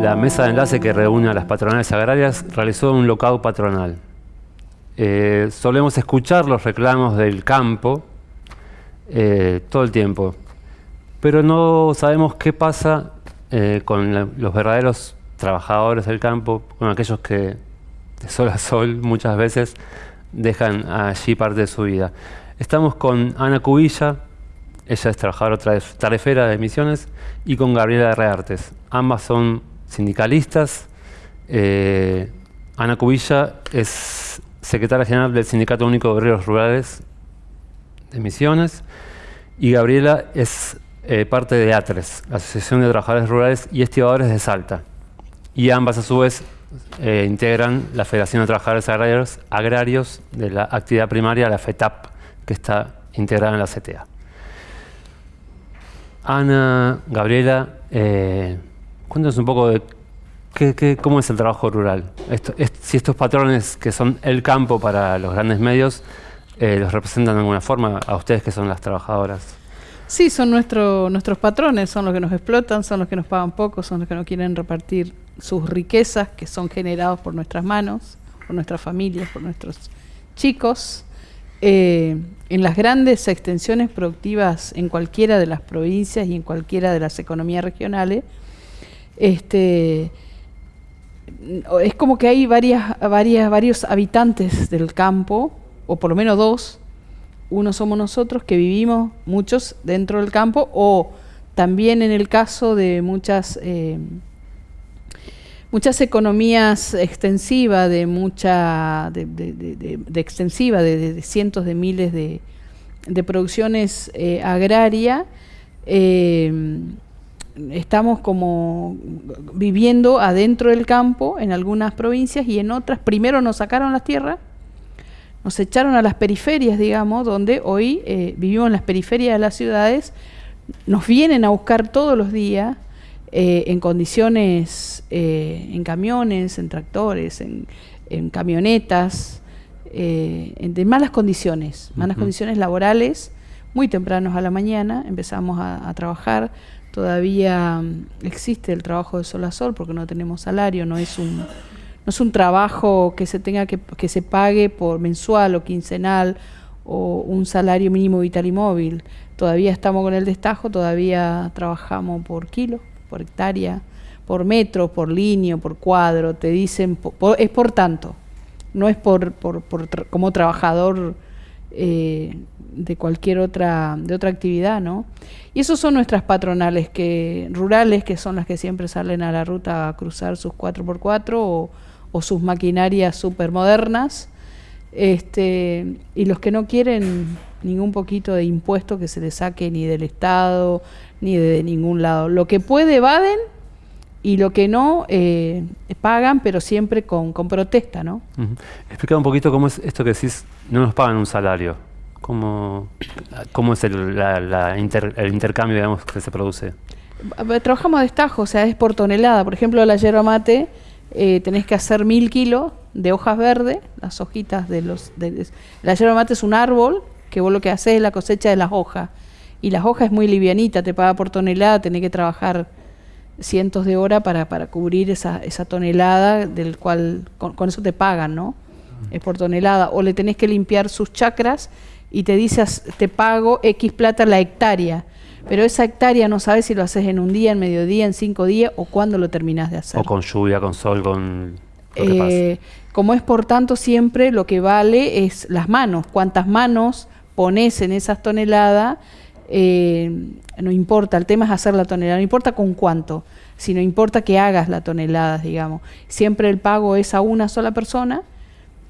la mesa de enlace que reúne a las patronales agrarias realizó un locao patronal. Eh, solemos escuchar los reclamos del campo eh, todo el tiempo, pero no sabemos qué pasa eh, con los verdaderos trabajadores del campo, con aquellos que de sol a sol muchas veces dejan allí parte de su vida. Estamos con Ana Cubilla, ella es trabajadora tarefera de Misiones, y con Gabriela Reartes. Ambas son sindicalistas. Eh, Ana Cubilla es secretaria general del Sindicato Único de Obreros Rurales de Misiones y Gabriela es eh, parte de ATRES, la Asociación de Trabajadores Rurales y Estibadores de Salta. Y ambas a su vez eh, integran la Federación de Trabajadores Agrarios, Agrarios de la actividad primaria, la FETAP, que está integrada en la CTA. Ana, Gabriela, cuéntanos un poco de cómo es el trabajo rural. si estos patrones que son el campo para los grandes medios, eh, los representan de alguna forma a ustedes que son las trabajadoras. Sí, son nuestros patrones, son los que nos explotan, son los que nos pagan poco, son los que no quieren repartir sus riquezas que son generados por nuestras manos, por nuestras familias, por nuestros chicos. Eh, en las grandes extensiones productivas en cualquiera de las provincias y en cualquiera de las economías regionales, este, es como que hay varios habitantes del campo, o por lo menos dos, uno somos nosotros que vivimos, muchos dentro del campo, o también en el caso de muchas eh, muchas economías extensivas, de mucha, de, de, extensiva, de, cientos de miles de, producciones eh, agrarias, eh, estamos como viviendo adentro del campo en algunas provincias y en otras, primero nos sacaron las tierras, nos echaron a las periferias, digamos, donde hoy eh, vivimos en las periferias de las ciudades, nos vienen a buscar todos los días, eh, en condiciones, eh, en camiones, en tractores, en, camionetas, en, de malas condiciones, malas condiciones laborales, muy tempranos a la mañana, empezamos a, trabajar, todavía existe el trabajo de sol a sol porque no tenemos salario, no es un, no es un trabajo que se tenga que, que se pague por mensual o quincenal o un salario mínimo vital y móvil. Todavía estamos con el destajo, todavía trabajamos por kilo por hectárea, por metro, por línea, por cuadro, te dicen, es por tanto, no es por, por, como trabajador eh, de cualquier otra, de otra actividad, ¿no? Y esos son nuestras patronales que, rurales, que son las que siempre salen a la ruta a cruzar sus 4x4 o, o sus maquinarias súper modernas, este, y los que no quieren ningún poquito de impuesto que se les saque ni del Estado, ni de ningún lado. Lo que puede evaden y lo que no eh, pagan, pero siempre con, protesta, ¿no? Explica un poquito cómo es esto que decís, no nos pagan un salario. ¿Cómo, cómo es el, el intercambio digamos, que se produce? Trabajamos de estajo, o sea, es por tonelada. Por ejemplo, la yerba mate eh, tenés que hacer mil kilos de hojas verdes, las hojitas de los... De, la yerba mate es un árbol que vos lo que haces es la cosecha de las hojas y las hojas es muy livianita, te paga por tonelada, tenés que trabajar cientos de horas para, para cubrir esa, esa tonelada del cual con, eso te pagan, ¿no? Es por tonelada. O le tenés que limpiar sus chacras y te dices, te pago X plata la hectárea. Pero esa hectárea no sabes si lo haces en un día, en mediodía, en cinco días o cuándo lo terminás de hacer. O con lluvia, con sol, con... Eh, como es por tanto siempre lo que vale es las manos, cuántas manos pones en esas toneladas eh, no importa, el tema es hacer la tonelada, no importa con cuánto, sino importa que hagas la tonelada, digamos. Siempre el pago es a una sola persona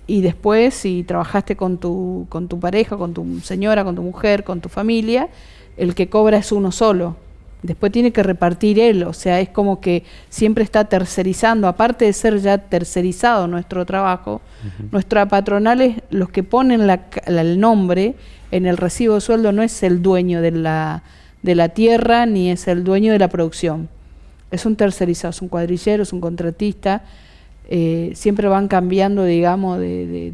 y después si trabajaste con tu, con tu pareja, con tu señora, con tu mujer, con tu familia, el que cobra es uno solo. Después tiene que repartir él, o sea, es como que siempre está tercerizando, aparte de ser ya tercerizado nuestro trabajo, nuestra patronal es los que ponen el nombre en el recibo de sueldo no es el dueño de la, de la tierra ni es el dueño de la producción. Es un tercerizado, es un cuadrillero, es un contratista. Eh, siempre van cambiando, digamos, de,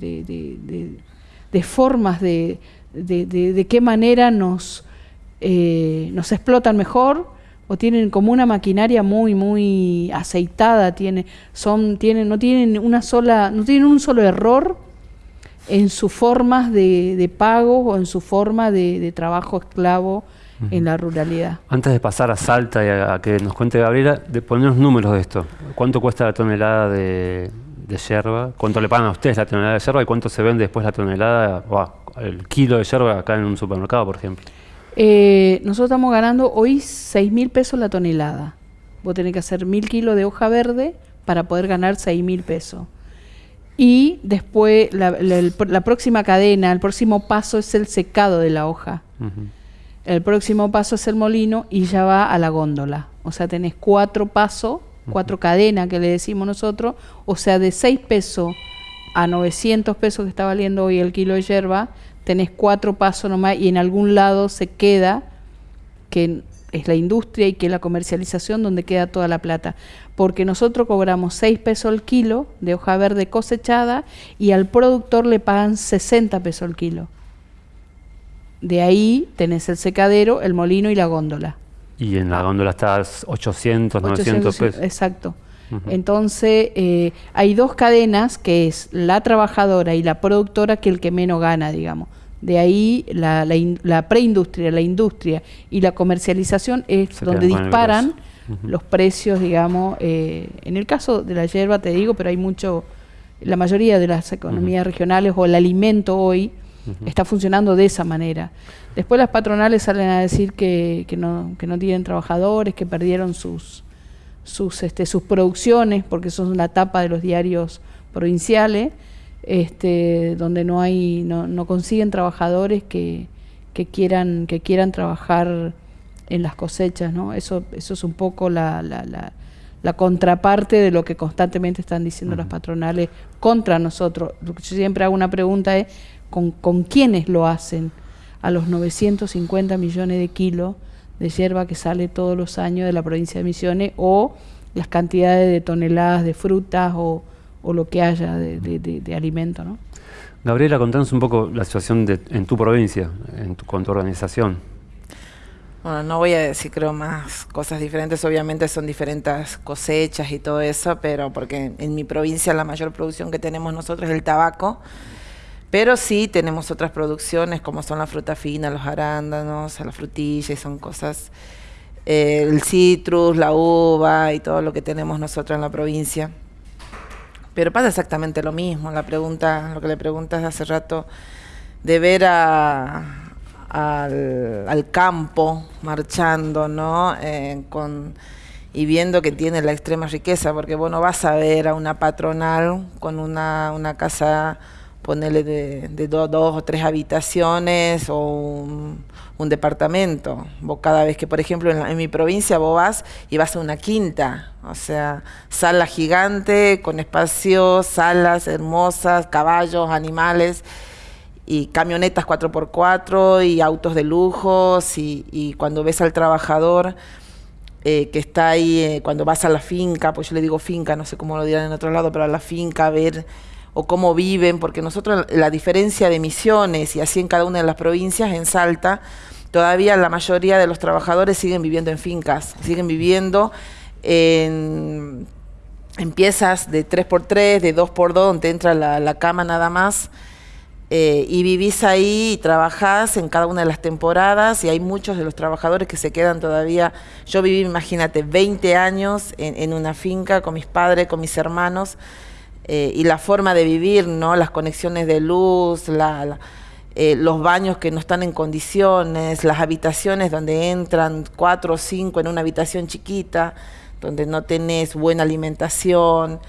de, formas de, de, qué manera nos, eh, nos explotan mejor o tienen como una maquinaria muy muy aceitada tiene son tienen no tienen una sola no tienen un solo error en sus formas de, pago o en su forma de, trabajo esclavo en la ruralidad. Antes de pasar a Salta y a, que nos cuente Gabriela, de ponernos números de esto. ¿Cuánto cuesta la tonelada de, yerba? ¿Cuánto le pagan a ustedes la tonelada de yerba y cuánto se vende después la tonelada, o el kilo de yerba acá en un supermercado, por ejemplo? Eh, nosotros estamos ganando hoy 6 mil pesos la tonelada. Vos tenés que hacer mil kilos de hoja verde para poder ganar 6 mil pesos. Y después la, próxima cadena, el próximo paso es el secado de la hoja. El próximo paso es el molino y ya va a la góndola. O sea, tenés cuatro pasos, cuatro cadenas que le decimos nosotros. O sea, de 6 pesos a 900 pesos que está valiendo hoy el kilo de hierba, tenés cuatro pasos nomás y en algún lado se queda, que es la industria y que es la comercialización donde queda toda la plata porque nosotros cobramos 6 pesos el kilo de hoja verde cosechada y al productor le pagan 60 pesos el kilo. De ahí tenés el secadero, el molino y la góndola. Y en la góndola está 800, 900 pesos. Exacto. Entonces, eh, hay dos cadenas, que es la trabajadora y la productora, que el que menos gana, digamos. De ahí la, la, preindustria, la industria y la comercialización es donde disparan los precios, digamos. Eh, en el caso de la hierba, te digo, pero hay mucho, la mayoría de las economías regionales o el alimento hoy está funcionando de esa manera. Después las patronales salen a decir que, que, no, que no tienen trabajadores, que perdieron sus, sus, este, sus producciones, porque son la tapa de los diarios provinciales, este, donde no hay, no, no consiguen trabajadores que, que quieran, que quieran trabajar en las cosechas, ¿no? Eso, eso es un poco la, la, la, contraparte de lo que constantemente están diciendo las patronales contra nosotros. Lo que yo siempre hago una pregunta es, ¿con, ¿con quiénes lo hacen? A los 950 millones de kilos de hierba que sale todos los años de la provincia de Misiones o las cantidades de toneladas de frutas o, o lo que haya de, de, de, alimento, ¿no? Gabriela, contanos un poco la situación de, en tu provincia, en tu, con tu organización. Bueno, no voy a decir creo más cosas diferentes, obviamente son diferentes cosechas y todo eso, pero porque en mi provincia la mayor producción que tenemos nosotros es el tabaco, pero sí tenemos otras producciones como son la fruta fina, los arándanos, la frutilla y son cosas, eh, el citrus, la uva y todo lo que tenemos nosotros en la provincia. Pero pasa exactamente lo mismo, la pregunta, lo que le preguntas hace rato, de ver al, campo marchando, ¿no? Eh, con, y viendo que tiene la extrema riqueza, porque bueno, vas a ver a una patronal con una, una casa, ponerle de, dos o tres habitaciones o un, departamento. Vos cada vez que, por ejemplo, en, en, mi provincia vos vas y vas a una quinta, o sea, sala gigante con espacios, salas hermosas, caballos, animales y camionetas 4x4 y autos de lujos y, cuando ves al trabajador eh, que está ahí, eh, cuando vas a la finca, pues yo le digo finca, no sé cómo lo dirán en otro lado, pero a la finca a ver o cómo viven, porque nosotros la diferencia de misiones y así en cada una de las provincias, en Salta, todavía la mayoría de los trabajadores siguen viviendo en fincas, siguen viviendo en, piezas de 3x3, de 2x2, donde entra la, cama nada más, eh, y vivís ahí y trabajás en cada una de las temporadas y hay muchos de los trabajadores que se quedan todavía. Yo viví, imagínate, 20 años en, una finca con mis padres, con mis hermanos eh, y la forma de vivir, ¿no? Las conexiones de luz, eh, los baños que no están en condiciones, las habitaciones donde entran cuatro o cinco en una habitación chiquita, donde no tenés buena alimentación.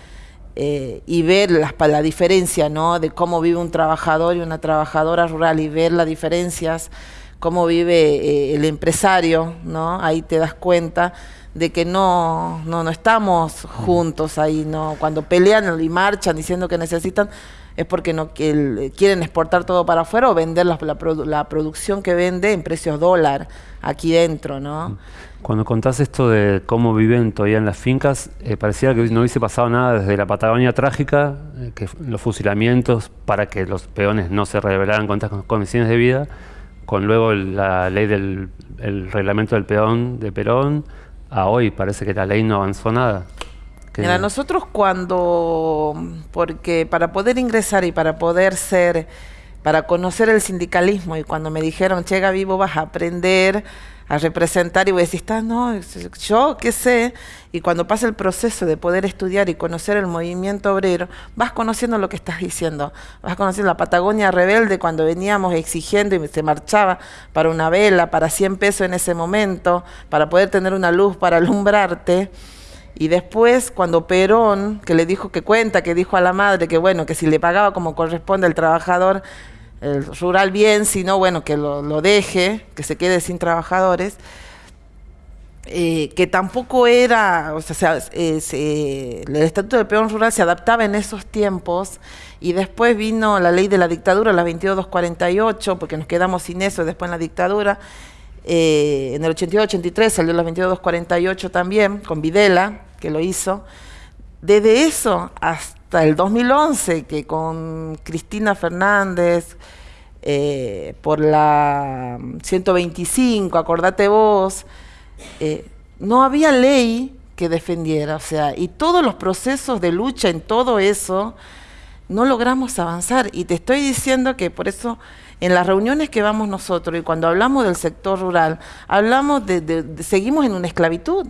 Eh, y ver la, la diferencia ¿no? de cómo vive un trabajador y una trabajadora rural y ver las diferencias, cómo vive el empresario, ¿no? ahí te das cuenta de que no, no, no estamos juntos ahí, ¿no? cuando pelean y marchan diciendo que necesitan, es porque no quieren exportar todo para afuera o vender la, la, producción que vende en precios dólar aquí dentro, ¿no? Cuando contás esto de cómo viven todavía en las fincas, eh, parecía que no hubiese pasado nada desde la Patagonia trágica, eh, que los fusilamientos para que los peones no se rebelaran contra las condiciones de vida, con luego la ley del el reglamento del peón de Perón, a hoy parece que la ley no avanzó nada. Que- Mira, nosotros cuando, porque para poder ingresar y para poder ser, para conocer el sindicalismo y cuando me dijeron, che Gaby, vos vas a aprender a representar y vos decís, "Está, no, yo qué sé, y cuando pasa el proceso de poder estudiar y conocer el movimiento obrero, vas conociendo lo que estás diciendo, vas conociendo la Patagonia rebelde cuando veníamos exigiendo y se marchaba para una vela, para 100 pesos en ese momento, para poder tener una luz para alumbrarte. Y después, cuando Perón, que le dijo que cuenta, que dijo a la madre que bueno, que si le pagaba como corresponde al trabajador el rural bien, si no, bueno, que lo, lo deje, que se quede sin trabajadores, eh, que tampoco era, o sea, se- eh, se- el Estatuto del Peón Rural se adaptaba en esos tiempos y después vino la ley de la dictadura, la 22248, porque nos quedamos sin eso después en la dictadura. Eh, en el 82-83 salió la 22248 también, con Videla, que lo hizo. Desde eso hasta el 2011, que con Cristina Fernández, eh, por la 125, acordate vos, eh, no había ley que defendiera, o sea, y todos los procesos de lucha en todo eso, no logramos avanzar. Y te estoy diciendo que por eso en las reuniones que vamos nosotros y cuando hablamos del sector rural, hablamos de- seguimos en una esclavitud.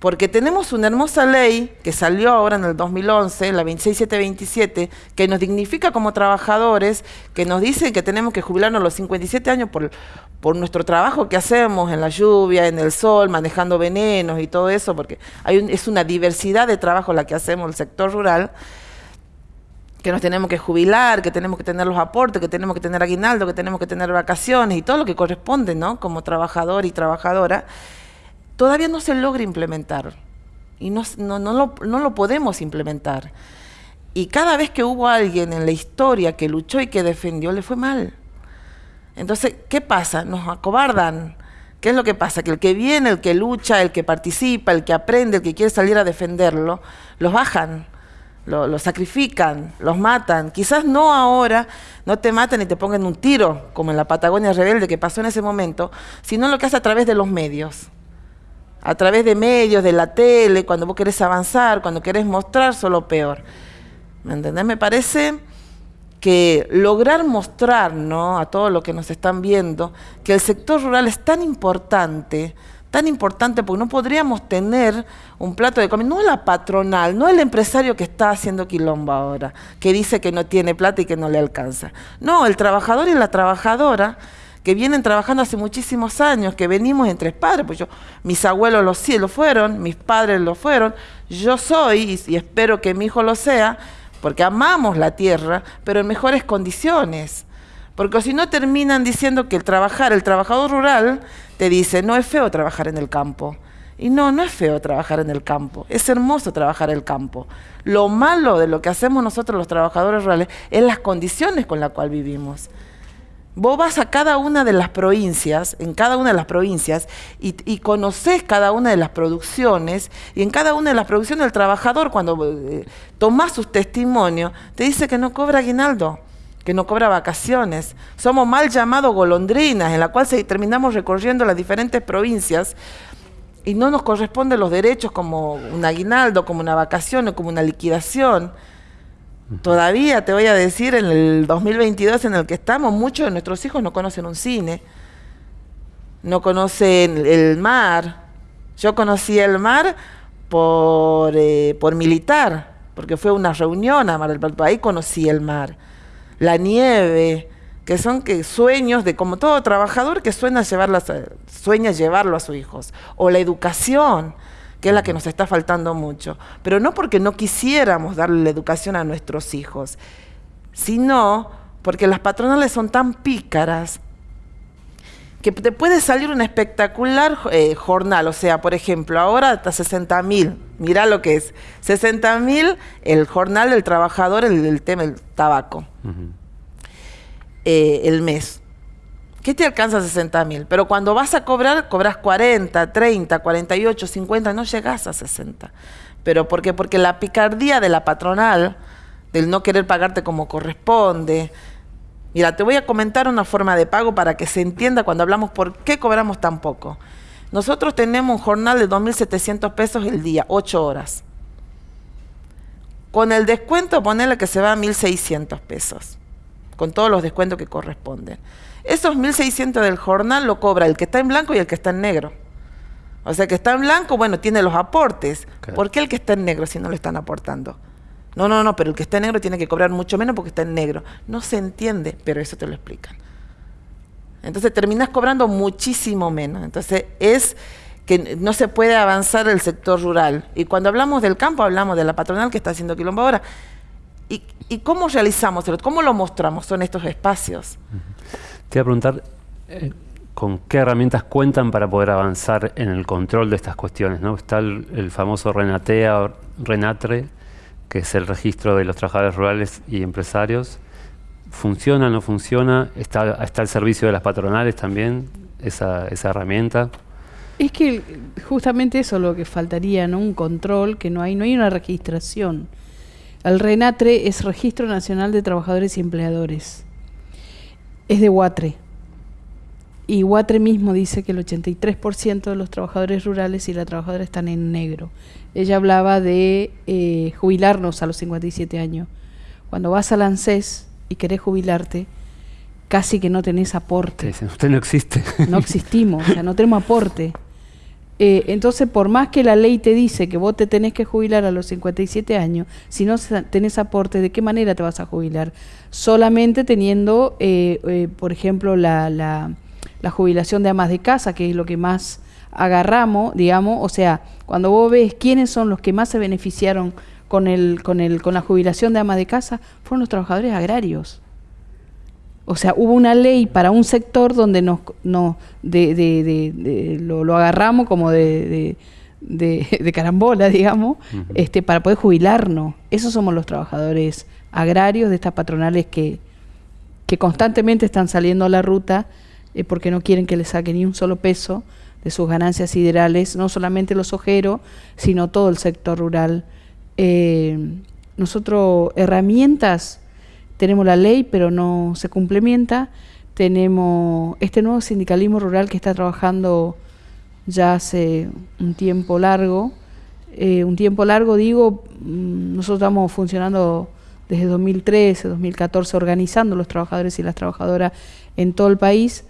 Porque tenemos una hermosa ley que salió ahora en el 2011, la 26727, que nos dignifica como trabajadores, que nos dice que tenemos que jubilarnos a los 57 años por, por nuestro trabajo que hacemos en la lluvia, en el sol, manejando venenos y todo eso, porque hay un- es una diversidad de trabajo la que hacemos en el sector rural que nos tenemos que jubilar, que tenemos que tener los aportes, que tenemos que tener aguinaldo, que tenemos que tener vacaciones y todo lo que corresponde, ¿no? Como trabajador y trabajadora, todavía no se logra implementar. Y no, no, lo, podemos implementar. Y cada vez que hubo alguien en la historia que luchó y que defendió, le fue mal. Entonces, ¿qué pasa? Nos acobardan. ¿Qué es lo que pasa? Que el que viene, el que lucha, el que participa, el que aprende, el que quiere salir a defenderlo, los bajan, lo, lo sacrifican, los matan. Quizás no ahora, no te maten y te pongan un tiro, como en la Patagonia Rebelde que pasó en ese momento, sino lo que hace a través de los medios. A través de medios, de la tele, cuando vos querés avanzar, cuando querés mostrar, solo peor. ¿Me entendés? Me parece que lograr mostrar ¿no? a todos los que nos están viendo que el sector rural es tan importante, tan importante porque no podríamos tener un plato de comida, no la patronal, no el empresario que está haciendo quilombo ahora, que dice que no tiene plata y que no le alcanza. No, el trabajador y la trabajadora que vienen trabajando hace muchísimos años, que venimos entre padres, pues yo, mis abuelos lo, sí, lo fueron, mis padres lo fueron, yo soy, y, espero que mi hijo lo sea, porque amamos la tierra, pero en mejores condiciones. Porque si no terminan diciendo que el trabajar, el trabajador rural, te dice, no es feo trabajar en el campo. Y no, no es feo trabajar en el campo, es hermoso trabajar el campo. Lo malo de lo que hacemos nosotros los trabajadores rurales es las condiciones con las cuales vivimos. Vos vas a cada una de las provincias, en cada una de las provincias, y, conoces cada una de las producciones, y en cada una de las producciones el trabajador, cuando eh, tomás sus testimonios, te dice que no cobra aguinaldo, que no cobra vacaciones. Somos mal llamados golondrinas, en la cual se, terminamos recorriendo las diferentes provincias y no nos corresponden los derechos como un aguinaldo, como una vacación o como una liquidación. Todavía te voy a decir, en el 2022 en el que estamos, muchos de nuestros hijos no conocen un cine, no conocen el mar. Yo conocí el mar por, eh, por militar, porque fue una reunión a Mar del Plata, ahí conocí el mar. La nieve, que son que sueños de como todo trabajador que sueña, llevarlas a- sueña llevarlo a sus hijos. O la educación, que es la que nos está faltando mucho. Pero no porque no quisiéramos darle la educación a nuestros hijos, sino porque las patronales son tan pícaras que te puede salir un espectacular eh, jornal, o sea, por ejemplo, ahora hasta 60 mil, mirá lo que es, 60 mil el jornal del trabajador, el, el tema del tabaco, eh, el mes. ¿Qué te alcanza 60 mil? Pero cuando vas a cobrar, cobras 40, 30, 48, 50, no llegas a 60. ¿Pero por qué? Porque la picardía de la patronal, del no querer pagarte como corresponde. Mira, te voy a comentar una forma de pago para que se entienda cuando hablamos por qué cobramos tan poco. Nosotros tenemos un jornal de 2.700 pesos el día, 8 horas. Con el descuento, ponerle que se va a 1.600 pesos, con todos los descuentos que corresponden. Esos 1.600 del jornal lo cobra el que está en blanco y el que está en negro. O sea, que está en blanco, bueno, tiene los aportes. ¿Por qué el que está en negro si no le están aportando? No, no, no, pero el que está en negro tiene que cobrar mucho menos porque está en negro. No se entiende, pero eso te lo explican. Entonces terminas cobrando muchísimo menos. Entonces es que no se puede avanzar el sector rural. Y cuando hablamos del campo, hablamos de la patronal que está haciendo quilombo ahora. ¿Y, cómo realizamos? ¿Cómo lo mostramos? Son estos espacios. Te voy a preguntar, eh, ¿con qué herramientas cuentan para poder avanzar en el control de estas cuestiones? ¿no? Está el, famoso Renatea, Renatre, que es el registro de los trabajadores rurales y empresarios. ¿Funciona, no funciona? ¿Está, está al servicio de las patronales también esa, esa herramienta? Es que justamente eso es lo que faltaría, ¿no? Un control, que no hay, no hay una registración. El RENATRE es Registro Nacional de Trabajadores y Empleadores. Es de Huatre. Y Huatre mismo dice que el 83% de los trabajadores rurales y la trabajadora están en negro. Ella hablaba de eh, jubilarnos a los 57 años. Cuando vas al ANSES y querés jubilarte, casi que no tenés aporte. usted no existe. No existimos, o sea, no tenemos aporte. Eh, entonces, por más que la ley te dice que vos te tenés que jubilar a los 57 años, si no tenés aporte, ¿de qué manera te vas a jubilar? Solamente teniendo, eh, eh, por ejemplo, la, la, la, jubilación de amas de casa, que es lo que más agarramos, digamos, o sea, cuando vos ves quiénes son los que más se beneficiaron con, el, con, el, con la jubilación de amas de casa, fueron los trabajadores agrarios. O sea, hubo una ley para un sector donde nos, no, de, de, de, lo, agarramos como de, carambola, digamos, este, para poder jubilarnos. Esos somos los trabajadores agrarios de estas patronales que, que constantemente están saliendo a la ruta eh, porque no quieren que les saquen ni un solo peso de sus ganancias siderales, no solamente los ojeros, sino todo el sector rural. Eh, nosotros herramientas tenemos la ley, pero no se complementa. Tenemos este nuevo sindicalismo rural que está trabajando ya hace un tiempo largo. Eh, un tiempo largo, digo, mm, nosotros estamos funcionando desde 2013, 2014, organizando los trabajadores y las trabajadoras en todo el país.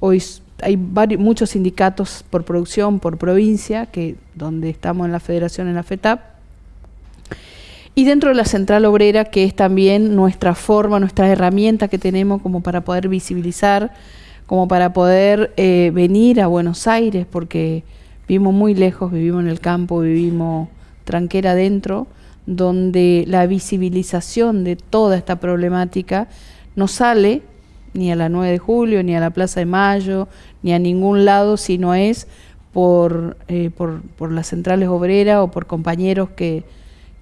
Hoy hay varios, muchos sindicatos por producción, por provincia, que donde estamos en la federación, en la FETAP, y dentro de la central obrera, que es también nuestra forma, nuestra herramienta que tenemos como para poder visibilizar, como para poder eh, venir a Buenos Aires, porque vivimos muy lejos, vivimos en el campo, vivimos tranquera adentro, donde la visibilización de toda esta problemática no sale ni a la 9 de julio, ni a la Plaza de Mayo, ni a ningún lado, sino es por, eh, por, por las centrales obreras o por compañeros que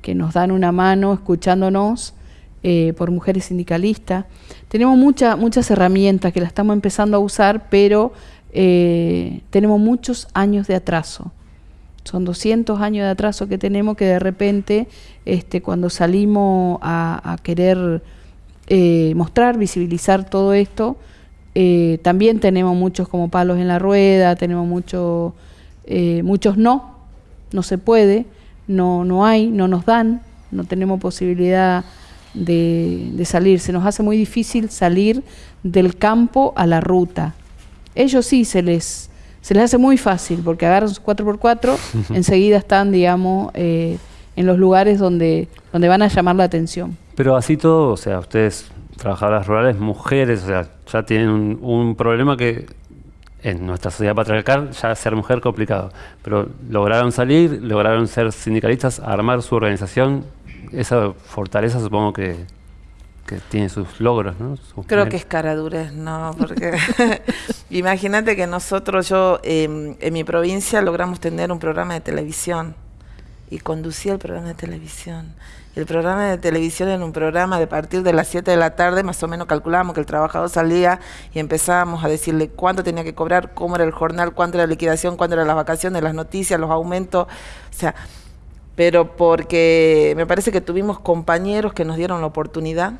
que nos dan una mano escuchándonos eh, por mujeres sindicalistas. Tenemos muchas herramientas que las estamos empezando a usar, pero eh, tenemos muchos años de atraso. Son 200 años de atraso que tenemos que de repente, este, cuando salimos a, querer eh, mostrar, visibilizar todo esto, también tenemos muchos como palos en la rueda, tenemos muchos muchos no, no se puede no, no hay, no nos dan, no tenemos posibilidad de, salir. Se nos hace muy difícil salir del campo a la ruta. Ellos sí se les, se les hace muy fácil porque agarran sus 4x4, enseguida están, digamos, eh, en los lugares donde, donde van a llamar la atención. Pero así todo, o sea, ustedes, trabajadoras rurales, mujeres, o sea, ya tienen un, un problema que en nuestra sociedad patriarcal ya ser mujer complicado, pero lograron salir, lograron ser sindicalistas, armar su organización, esa fortaleza supongo que, que tiene sus logros, ¿no? Creo que es cara dura, ¿no? Porque imagínate que nosotros, yo em, en mi provincia logramos tener un programa de televisión y conducía el programa de televisión el programa de televisión en un programa de partir de las 7 de la tarde, más o menos calculábamos que el trabajador salía y empezábamos a decirle cuánto tenía que cobrar, cómo era el jornal, cuánto era la liquidación, cuánto eran las vacaciones, las noticias, los aumentos, o sea, pero porque me parece que tuvimos compañeros que nos dieron la oportunidad,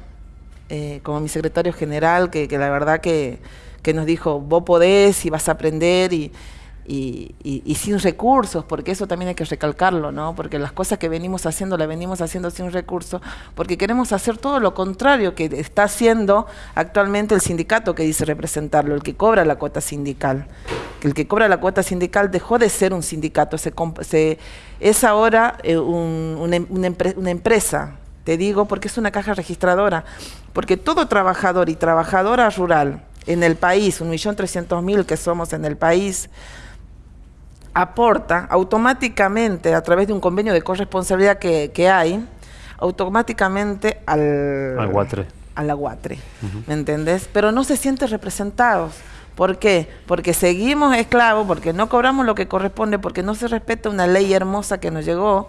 eh, como mi secretario general, que, la verdad que, que nos dijo, vos podés y vas a aprender y y, sin recursos, porque eso también hay que recalcarlo, ¿no? Porque las cosas que venimos haciendo, las venimos haciendo sin recursos, porque queremos hacer todo lo contrario que está haciendo actualmente el sindicato que dice representarlo, el que cobra la cuota sindical. El que cobra la cuota sindical dejó de ser un sindicato, se, es ahora eh, una, una empresa, te digo, porque es una caja registradora, porque todo trabajador y trabajadora rural en el país, un millón trescientos mil que somos en el país, aporta automáticamente a través de un convenio de corresponsabilidad que, hay, automáticamente al, al guatre. A la guatre, ¿me entendés? Pero no se sienten representados. ¿Por qué? Porque seguimos esclavos, porque no cobramos lo que corresponde, porque no se respeta una ley hermosa que nos llegó,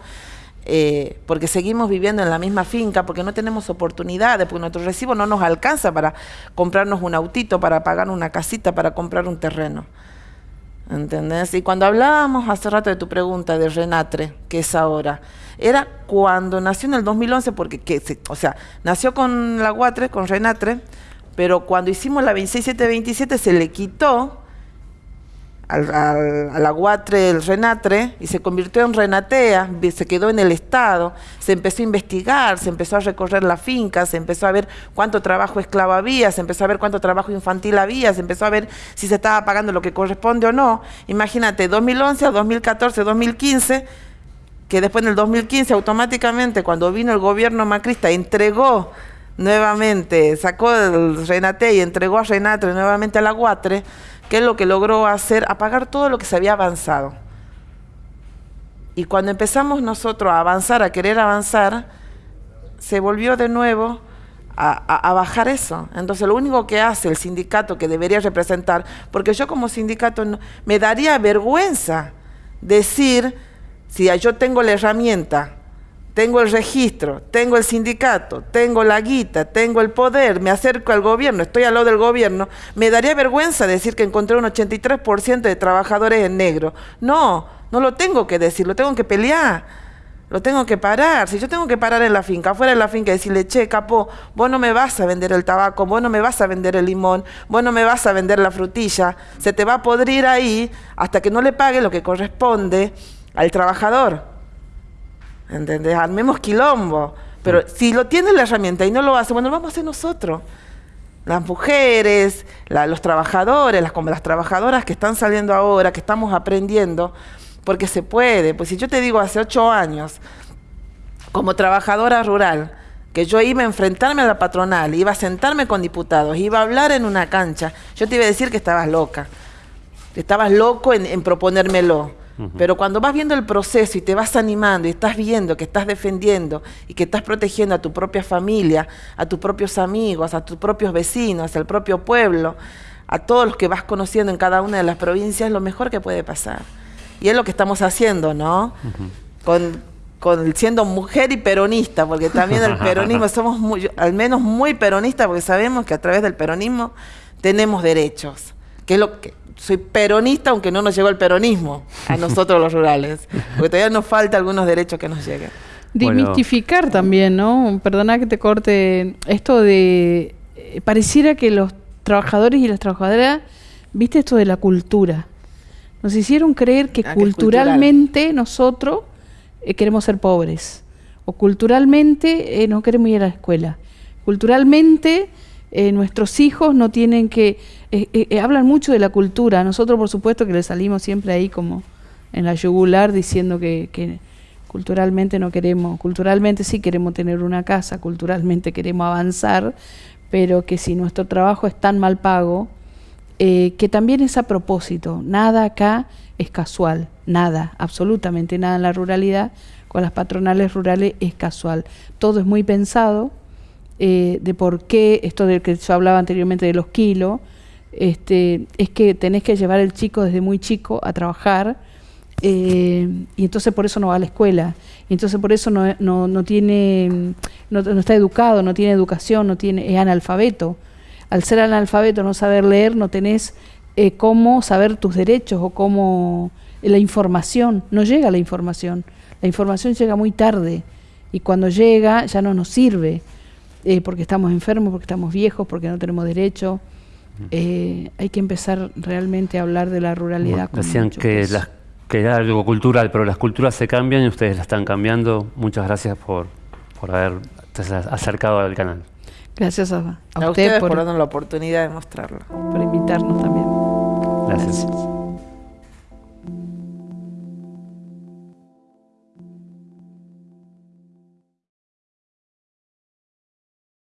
eh, porque seguimos viviendo en la misma finca, porque no tenemos oportunidades, porque nuestro recibo no nos alcanza para comprarnos un autito, para pagar una casita, para comprar un terreno. ¿Entendés? Y cuando hablábamos hace rato de tu pregunta de Renatre, que es ahora, era cuando nació en el 2011, porque, que, o sea, nació con la Guatre, con Renatre, pero cuando hicimos la 26727 se le quitó al, al, aguatre, el renatre, y se convirtió en renatea, se quedó en el Estado, se empezó a investigar, se empezó a recorrer la finca, se empezó a ver cuánto trabajo esclavo había, se empezó a ver cuánto trabajo infantil había, se empezó a ver si se estaba pagando lo que corresponde o no. Imagínate, 2011 a 2014, 2015, que después en el 2015 automáticamente cuando vino el gobierno macrista entregó nuevamente, sacó el Renate y entregó a Renatre nuevamente al Aguatre, ¿Qué es lo que logró hacer? Apagar todo lo que se había avanzado. Y cuando empezamos nosotros a avanzar, a querer avanzar, se volvió de nuevo a, bajar eso. Entonces lo único que hace el sindicato que debería representar, porque yo como sindicato me daría vergüenza decir, si yo tengo la herramienta tengo el registro, tengo el sindicato, tengo la guita, tengo el poder, me acerco al gobierno, estoy al lado del gobierno, me daría vergüenza decir que encontré un 83% de trabajadores en negro. No, no lo tengo que decir, lo tengo que pelear, lo tengo que parar. Si yo tengo que parar en la finca, afuera de la finca y decirle, che, capo, vos no me vas a vender el tabaco, vos no me vas a vender el limón, vos no me vas a vender la frutilla, se te va a podrir ahí hasta que no le pague lo que corresponde al trabajador. ¿Entendés? Armemos quilombo. Pero si lo tiene la herramienta y no lo hace, bueno, lo vamos a hacer nosotros. Las mujeres, los trabajadores, las, como las trabajadoras que están saliendo ahora, que estamos aprendiendo, porque se puede. Pues si yo te digo hace ocho años, como trabajadora rural, que yo iba a enfrentarme a la patronal, iba a sentarme con diputados, iba a hablar en una cancha, yo te iba a decir que estabas loca. Estabas loco en, en proponérmelo. Pero cuando vas viendo el proceso y te vas animando y estás viendo que estás defendiendo y que estás protegiendo a tu propia familia, a tus propios amigos, a tus propios vecinos, al propio pueblo, a todos los que vas conociendo en cada una de las provincias, es lo mejor que puede pasar. Y es lo que estamos haciendo, ¿no? con, con, siendo mujer y peronista, porque también el peronismo somos muy, al menos muy peronistas, porque sabemos que a través del peronismo tenemos derechos, que es lo que soy peronista, aunque no nos llegó el peronismo a nosotros los rurales, porque todavía nos falta algunos derechos que nos lleguen. Dimistificar también, ¿no? Perdona que te corte esto de... Eh, pareciera que los trabajadores y las trabajadoras, viste esto de la cultura, nos hicieron creer que ah, culturalmente nosotros eh, queremos ser pobres, o culturalmente eh, no queremos ir a la escuela, culturalmente nuestros hijos no tienen que eh, eh, eh, hablan mucho de la cultura. Nosotros, por supuesto, que le salimos siempre ahí como en la yugular diciendo que, culturalmente no queremos, culturalmente sí queremos tener una casa, culturalmente queremos avanzar, pero que si nuestro trabajo es tan mal pago, que también es a propósito, nada acá es casual, nada, absolutamente nada en la ruralidad, con las patronales rurales es casual, todo es muy pensado, de por qué, esto del que yo hablaba anteriormente de los kilos, este, es que tenés que llevar el chico desde muy chico a trabajar eh, y entonces por eso no va a la escuela, y entonces por eso no, no, no tiene, no, está educado, no tiene educación, no tiene, es analfabeto. Al ser analfabeto, no saber leer, no tenés eh, cómo saber tus derechos o cómo la información, no llega la información, la información llega muy tarde y cuando llega ya no nos sirve, eh, porque estamos enfermos, porque estamos viejos, porque no tenemos derecho eh, hay que empezar realmente a hablar de la ruralidad. Bueno, decían que, las, que era algo cultural, pero las culturas se cambian y ustedes la están cambiando. Muchas gracias por, por haber acercado al canal. Gracias a, a, ustedes por, darnos la oportunidad de mostrarlo. Por invitarnos también. gracias.